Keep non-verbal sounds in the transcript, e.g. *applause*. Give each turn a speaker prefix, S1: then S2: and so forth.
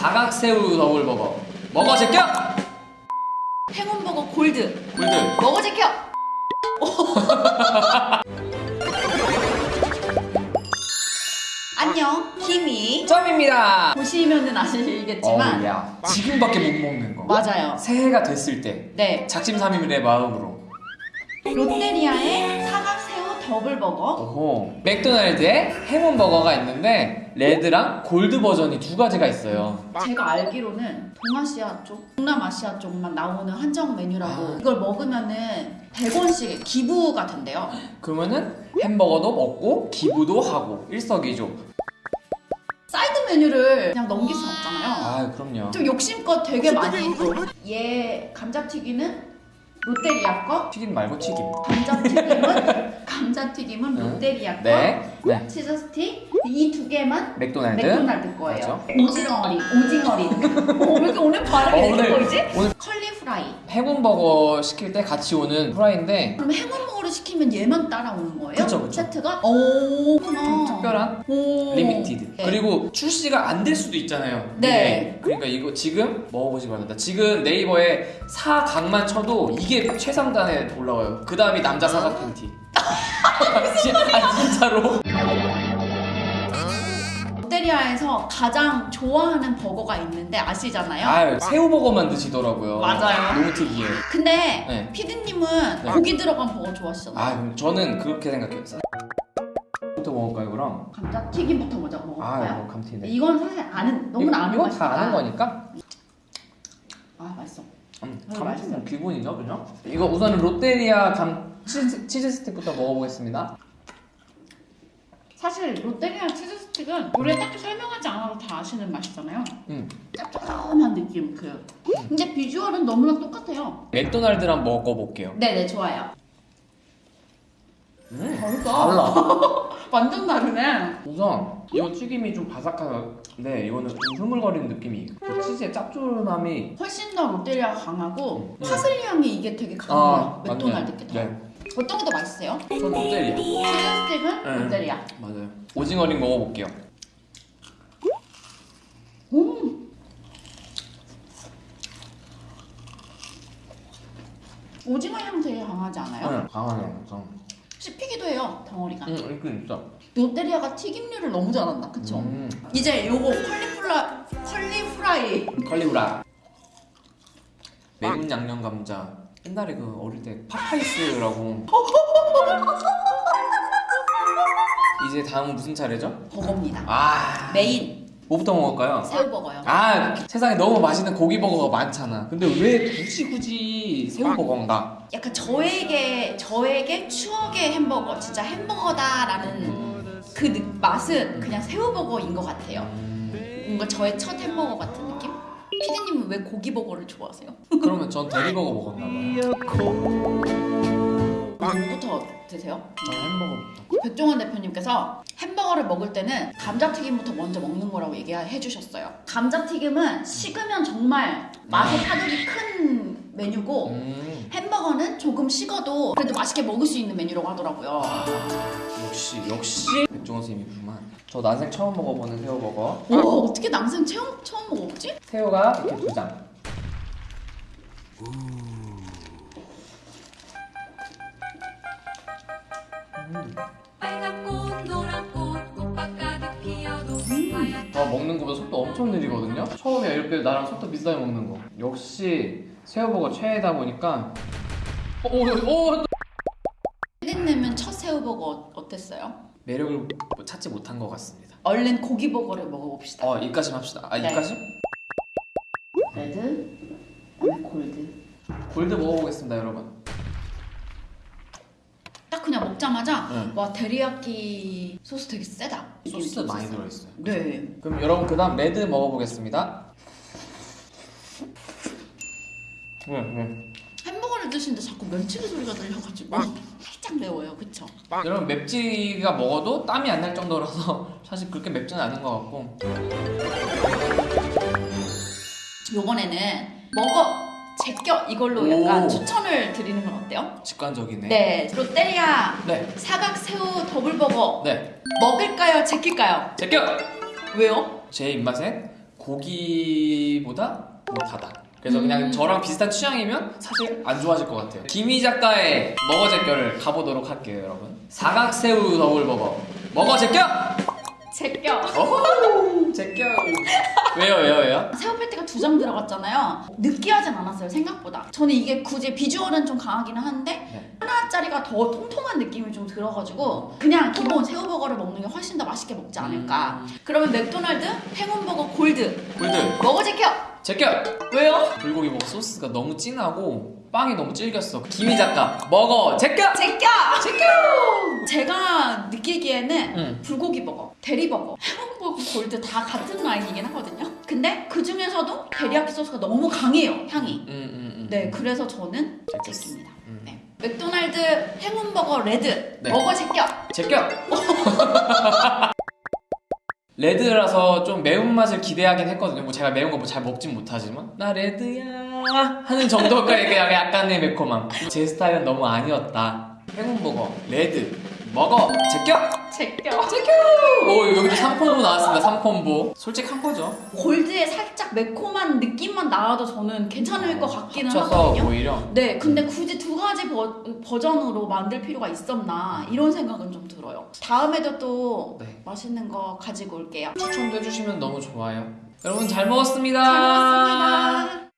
S1: 사각새우 더블버거 먹어 제껴!
S2: 행운버거 골드.
S1: 골드.
S2: 먹어 제껴! *laughs* 안녕 김이
S1: 점입니다.
S2: 보시면은 아시겠지만
S1: 어우야 지금밖에 못 먹는 거.
S2: 맞아요.
S1: 새해가 됐을 때
S2: 네.
S1: 작심삼일의 마음으로.
S2: 롯데리아의 사각새우 더블버거?
S1: 오호 맥도날드에 행운버거가 있는데 레드랑 골드 버전이 두 가지가 있어요.
S2: 제가 알기로는 동아시아 쪽, 동남아시아 쪽만 나오는 한정 메뉴라고
S1: 아.
S2: 이걸 먹으면은 100원씩 기부가 된대요.
S1: 그러면은 햄버거도 먹고 기부도 하고 일석이조.
S2: 사이드 메뉴를 그냥 넘길 순 없잖아요.
S1: 아 그럼요.
S2: 좀 욕심껏 되게 많이 또. 얘 감자튀김은 롯데리아 거
S1: 튀김 말고 튀김.
S2: 감자튀김은? *laughs* 감자튀김은
S1: 응.
S2: 롯데리아 거
S1: 네, 네.
S2: 치즈 스틱 이 두 개만?
S1: 맥도날드?
S2: 맥도날드 거예요.
S1: 맞죠?
S2: 오징어링 오징어링 어, 왜 이렇게 오늘 발음이
S1: 어,
S2: 왜 이렇게 보이지?
S1: 오늘-
S2: Curly fry.
S1: 행운버거 시킬 때 같이 오는 fry인데
S2: 그럼 행운버거 를 시키면 얘만 따라오는 거예요?
S1: 그쵸, 그쵸.
S2: 세트가? 오
S1: 좀 특별한
S2: 오.
S1: Limited
S2: 네.
S1: 그리고 출시가 안 될 수도 있잖아요
S2: 네.
S1: 미래에. 그러니까 이거 지금 먹어보시기 바랍니다 지금 네이버에 사각만 쳐도 이게 최상단에 올라와요 그 다음이 남자 사각 팬티 *laughs* 진- 아 진짜로 *laughs*
S2: 롯데리아에서 가장 좋아하는 버거가 있는데 아시잖아요?
S1: 아 새우버거만 드시더라고요
S2: 맞아요.
S1: 너무 특이해
S2: 근데
S1: 네.
S2: 피디님은
S1: 네.
S2: 고기 들어간 버거 좋아하시잖아요
S1: 아 저는 그렇게 생각해요 부터 먹을까요 그럼?
S2: 감자튀김부터 먼저
S1: 아
S2: 먹어볼까요?
S1: 이거 감튀네
S2: 이건 사실 아는 너무나 아는
S1: 이거
S2: 맛이니까
S1: 다 아는 거니까
S2: 아 맛있어
S1: 음,
S2: 음,
S1: 감튀는 기본이죠 그죠? 이거 우선 롯데리아 감 치즈, 치즈 스틱부터 먹어보겠습니다
S2: 사실 롯데리아 치즈 스틱은 우리가 딱히 설명하지 않아도 다 아시는 맛이잖아요.
S1: 음.
S2: 짭조름한 느낌 그. 근데 비주얼은 너무나 똑같아요.
S1: 맥도날드랑 먹어볼게요.
S2: 네네 좋아요.
S1: 음,
S2: 다르다.
S1: 달라. *laughs*
S2: 완전 다르네.
S1: 우선 이거 튀김이 좀 바삭한데 이거는 좀 흐물거리는 느낌이 그 치즈의 짭조름함이
S2: 훨씬 더 롯데리아가 강하고
S1: 음.
S2: 파슬리 향이 이게 되게
S1: 아,
S2: 강해요 맥도날드 게 더.
S1: 네.
S2: 어떤 게 더 맛있어요?
S1: 전 롯데리아
S2: 스틱은
S1: 네.
S2: 롯데리아
S1: 맞아요 오징어링 먹어볼게요
S2: 음. 오징어 향 되게 강하지 않아요?
S1: 응 강하네요 좀.
S2: 씹히기도 해요 덩어리가
S1: 응 이거 진짜
S2: 롯데리아가 튀김류를 너무 잘한다 그쵸?
S1: 음,
S2: 이제 요거 컬리플라 컬리프라이
S1: 컬리프라 매운 양념 감자 옛날에 그 어릴 때 파파이스라고. 이제 다음은 무슨 차례죠?
S2: 버거입니다.
S1: 아.
S2: 메인.
S1: 뭐부터 먹을까요?
S2: 새우버거요.
S1: 아 세상에 너무 맛있는 고기 버거가 많잖아. 근데 왜 굳이 굳이 새우 버거인가?
S2: 약간 저에게 저에게 추억의 햄버거 진짜 햄버거다 라는 그 느- 맛은 그냥 새우버거인 것 같아요. 뭔가 저의 첫 햄버거 같은 피디님은 왜 고기버거를 좋아하세요?
S1: 그러면 전 대리버거 먹었나 봐요
S2: 뭐부터 드세요?
S1: 저는 햄버거부터
S2: 백종원 대표님께서 햄버거를 먹을 때는 감자튀김부터 먼저 먹는 거라고 얘기해 주셨어요. 감자튀김은 식으면 정말 맛의 타격이 큰 메뉴고
S1: 음.
S2: 햄버거는 조금 식어도 그래도 맛있게 먹을 수 있는 메뉴라고 하더라고요.
S1: 역시 역시. 백종원 선생님이구만. 저 난생 처음 먹어보는 새우버거.
S2: 와 어떻게 남생 처음 처음 먹어보지?
S1: 새우가 이렇게 두장 저 먹는 거보다 속도 엄청 느리거든요 처음에 이렇게 나랑 속도 비슷하게 먹는 거 역시 새우버거 최애다 보니까 어, 오, 오, 오,
S2: 피디님은 첫 새우버거 어땠어요?
S1: 매력을 뭐 찾지 못한 것 같습니다
S2: 얼른 고기버거를 먹어봅시다.
S1: 어 입가심 합시다 아
S2: 네.
S1: 입가심?
S2: 레드, 골드.
S1: 골드 먹어보겠습니다 여러분
S2: 딱 그냥 먹자마자
S1: 응.
S2: 와 데리야끼 소스 되게 세다.
S1: 소스 많이. 들어있어요
S2: 네.
S1: 그럼 여러분 그 다음 레드 먹어보겠습니다 네, 네.
S2: 햄버거를 드시는데 자꾸 멸치리 소리가 들려가지고 살짝 매워요, 그쵸?
S1: 여러분 맵지가 먹어도 땀이 안 날 정도라서 *laughs* 사실 그렇게 맵지는 않은 것 같고
S2: 요번에는 먹어 제껴 이걸로 약간
S1: 오.
S2: 추천을 드리는 건 어때요?
S1: 직관적이네
S2: 네, 롯데리아
S1: 네,
S2: 사각 새우 더블 버거
S1: 네.
S2: 먹을까요, 제낄까요?
S1: 제껴!
S2: 왜요?
S1: 제 입맛엔 고기보다 못하다. 그래서
S2: 음.
S1: 그냥 저랑 비슷한 취향이면 사실 안 좋아하실 것 같아요. 김희 작가의 먹어 제껴를 가보도록 할게요, 여러분. 사각 새우 더블 버거. 먹어 제껴!
S2: 제껴.
S1: 제껴! 왜요, 왜요, 왜요?
S2: 새우 패티가 두 장 들어갔잖아요. 느끼하진 않았어요 생각보다. 저는 이게 굳이 비주얼은 좀 강하기는 한데
S1: 네.
S2: 하나짜리가 더 통통한 느낌이 좀 들어가지고 그냥 기본 새우버거를 먹는 게 훨씬 더 맛있게 먹지 않을까.
S1: 음.
S2: 그러면 맥도날드 행운버거 골드
S1: 골드,
S2: 먹어 제껴.
S1: 제껴!
S2: 왜요?
S1: 불고기 먹 소스가 너무 진하고 빵이 너무 질겼어. 김희 작가, 먹어 제껴!
S2: 제껴. 제껴. 제가 느끼기에는
S1: 응.
S2: 불고기 버거, 데리버거, 행운버거 골드 다 같은 라인이긴 하거든요. 근데 그 중에서도 데리야끼 소스가 너무 강해요 향이.
S1: 음, 음, 음.
S2: 네, 그래서 저는
S1: 제꼈어.
S2: 제끼입니다.
S1: 음.
S2: 네. 맥도날드 행운버거 레드
S1: 네.
S2: 먹어 제껴.
S1: 제껴! *laughs* 레드라서 좀 매운맛을 기대하긴 했거든요. 뭐 제가 매운 거뭐잘 먹진 못하지만 나 레드야 하는 정도까지 그냥 약간의 매콤함. 제 스타일은 너무 아니었다. 행운버거 레드 먹어 제껴!
S2: 제껴.
S1: 오 여기도 3콤보 나왔습니다. 3콤보. 솔직한 거죠.
S2: 골드에 살짝 매콤한 느낌만 나와도 저는 괜찮을 것 같기는 하거든요.
S1: 오히려
S2: 네, 근데 굳이 두 가지 버, 버전으로 만들 필요가 있었나 이런 생각은 좀 들어요. 다음에도 또
S1: 네.
S2: 맛있는 거 가지고 올게요.
S1: 추천도 해주시면 너무 좋아요. 여러분 잘 먹었습니다.
S2: 잘 먹었습니다.